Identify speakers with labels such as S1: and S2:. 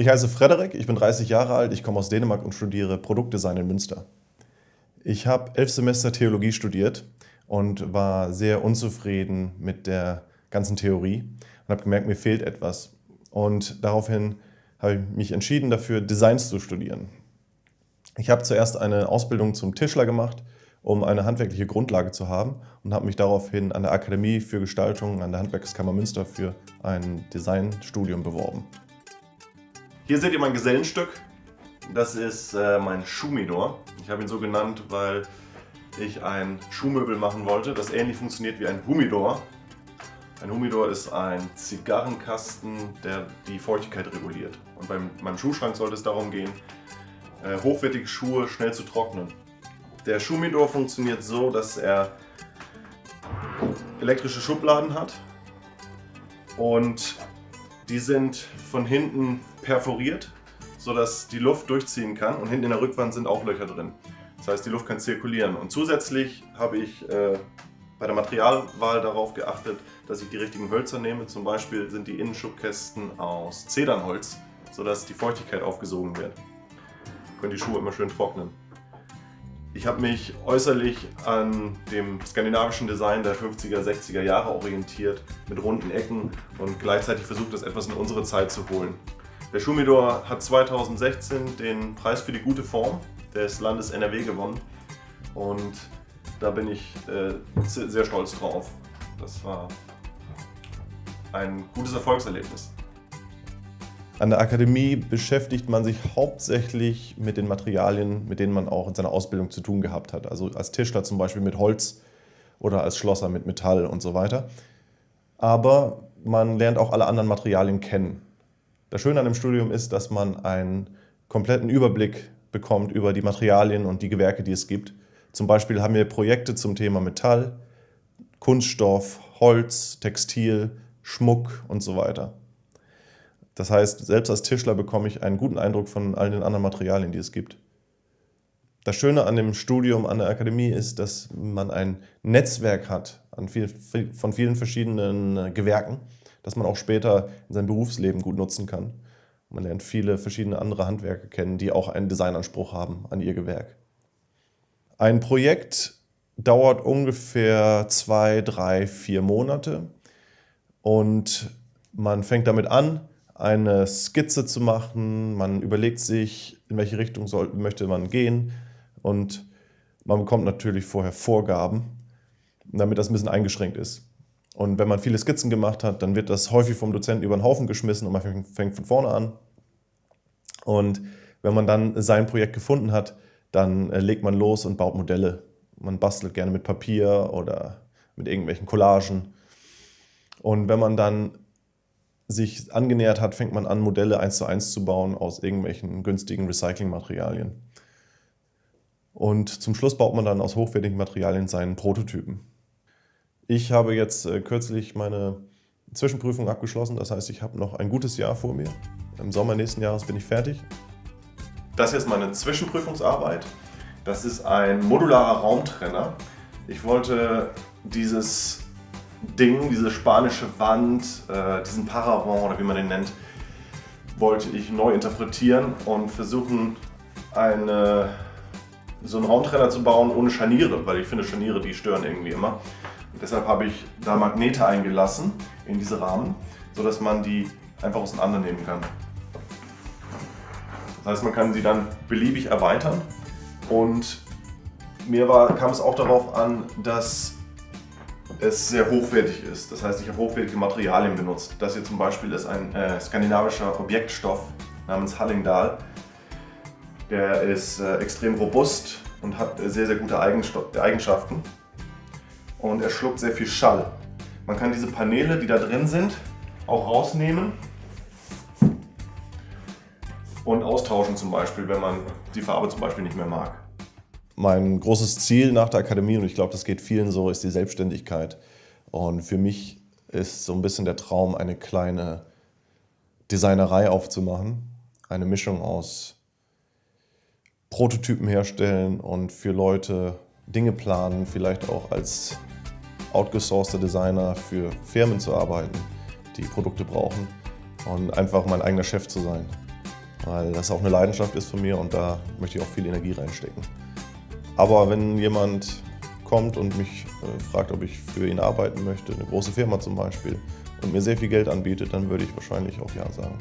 S1: Ich heiße Frederik, ich bin 30 Jahre alt, ich komme aus Dänemark und studiere Produktdesign in Münster. Ich habe elf Semester Theologie studiert und war sehr unzufrieden mit der ganzen Theorie und habe gemerkt, mir fehlt etwas. Und daraufhin habe ich mich entschieden dafür, Designs zu studieren. Ich habe zuerst eine Ausbildung zum Tischler gemacht, um eine handwerkliche Grundlage zu haben und habe mich daraufhin an der Akademie für Gestaltung an der Handwerkskammer Münster für ein Designstudium beworben. Hier seht ihr mein Gesellenstück. Das ist äh, mein Schuhmidor. Ich habe ihn so genannt, weil ich ein Schuhmöbel machen wollte, das ähnlich funktioniert wie ein Humidor. Ein Humidor ist ein Zigarrenkasten, der die Feuchtigkeit reguliert. Und beim, meinem Schuhschrank sollte es darum gehen, äh, hochwertige Schuhe schnell zu trocknen. Der Schuhmidor funktioniert so, dass er elektrische Schubladen hat und die sind von hinten perforiert, sodass die Luft durchziehen kann und hinten in der Rückwand sind auch Löcher drin. Das heißt, die Luft kann zirkulieren. Und zusätzlich habe ich äh, bei der Materialwahl darauf geachtet, dass ich die richtigen Hölzer nehme. Zum Beispiel sind die Innenschubkästen aus Zedernholz, sodass die Feuchtigkeit aufgesogen wird. Können die Schuhe immer schön trocknen. Ich habe mich äußerlich an dem skandinavischen Design der 50er, 60er Jahre orientiert, mit runden Ecken und gleichzeitig versucht, das etwas in unsere Zeit zu holen. Der Schumidor hat 2016 den Preis für die gute Form des Landes NRW gewonnen und da bin ich äh, sehr stolz drauf. Das war ein gutes Erfolgserlebnis. An der Akademie beschäftigt man sich hauptsächlich mit den Materialien, mit denen man auch in seiner Ausbildung zu tun gehabt hat. Also als Tischler zum Beispiel mit Holz oder als Schlosser mit Metall und so weiter. Aber man lernt auch alle anderen Materialien kennen. Das Schöne an dem Studium ist, dass man einen kompletten Überblick bekommt über die Materialien und die Gewerke, die es gibt. Zum Beispiel haben wir Projekte zum Thema Metall, Kunststoff, Holz, Textil, Schmuck und so weiter. Das heißt, selbst als Tischler bekomme ich einen guten Eindruck von all den anderen Materialien, die es gibt. Das Schöne an dem Studium an der Akademie ist, dass man ein Netzwerk hat viel, von vielen verschiedenen äh, Gewerken, das man auch später in seinem Berufsleben gut nutzen kann. Man lernt viele verschiedene andere Handwerker kennen, die auch einen Designanspruch haben an ihr Gewerk. Ein Projekt dauert ungefähr zwei, drei, vier Monate und man fängt damit an, eine Skizze zu machen. Man überlegt sich, in welche Richtung soll, möchte man gehen und man bekommt natürlich vorher Vorgaben, damit das ein bisschen eingeschränkt ist. Und wenn man viele Skizzen gemacht hat, dann wird das häufig vom Dozenten über den Haufen geschmissen und man fängt von vorne an. Und wenn man dann sein Projekt gefunden hat, dann äh, legt man los und baut Modelle. Man bastelt gerne mit Papier oder mit irgendwelchen Collagen. Und wenn man dann sich angenähert hat, fängt man an, Modelle eins zu eins zu bauen aus irgendwelchen günstigen Recyclingmaterialien. Und zum Schluss baut man dann aus hochwertigen Materialien seinen Prototypen. Ich habe jetzt äh, kürzlich meine Zwischenprüfung abgeschlossen, das heißt, ich habe noch ein gutes Jahr vor mir. Im Sommer nächsten Jahres bin ich fertig. Das hier ist meine Zwischenprüfungsarbeit. Das ist ein modularer Raumtrenner. Ich wollte dieses Ding, diese spanische Wand, äh, diesen Paravent oder wie man den nennt, wollte ich neu interpretieren und versuchen, eine, so einen Raumtrenner zu bauen ohne Scharniere, weil ich finde Scharniere, die stören irgendwie immer. Und deshalb habe ich da Magnete eingelassen in diese Rahmen, sodass man die einfach auseinandernehmen kann. Das heißt, man kann sie dann beliebig erweitern und mir war, kam es auch darauf an, dass es sehr hochwertig ist. Das heißt, ich habe hochwertige Materialien benutzt. Das hier zum Beispiel ist ein äh, skandinavischer Objektstoff namens Hallingdal. Der ist äh, extrem robust und hat äh, sehr, sehr gute Eigenschaften. Und er schluckt sehr viel Schall. Man kann diese Paneele, die da drin sind, auch rausnehmen und austauschen zum Beispiel, wenn man die Farbe zum Beispiel nicht mehr mag. Mein großes Ziel nach der Akademie, und ich glaube, das geht vielen so, ist die Selbstständigkeit. Und für mich ist so ein bisschen der Traum, eine kleine Designerei aufzumachen. Eine Mischung aus Prototypen herstellen und für Leute Dinge planen, vielleicht auch als outgesourceter Designer für Firmen zu arbeiten, die Produkte brauchen und einfach mein eigener Chef zu sein. weil das auch eine Leidenschaft ist von mir und da möchte ich auch viel Energie reinstecken. Aber wenn jemand kommt und mich äh, fragt, ob ich für ihn arbeiten möchte, eine große Firma zum Beispiel, und mir sehr viel Geld anbietet, dann würde ich wahrscheinlich auch Ja sagen.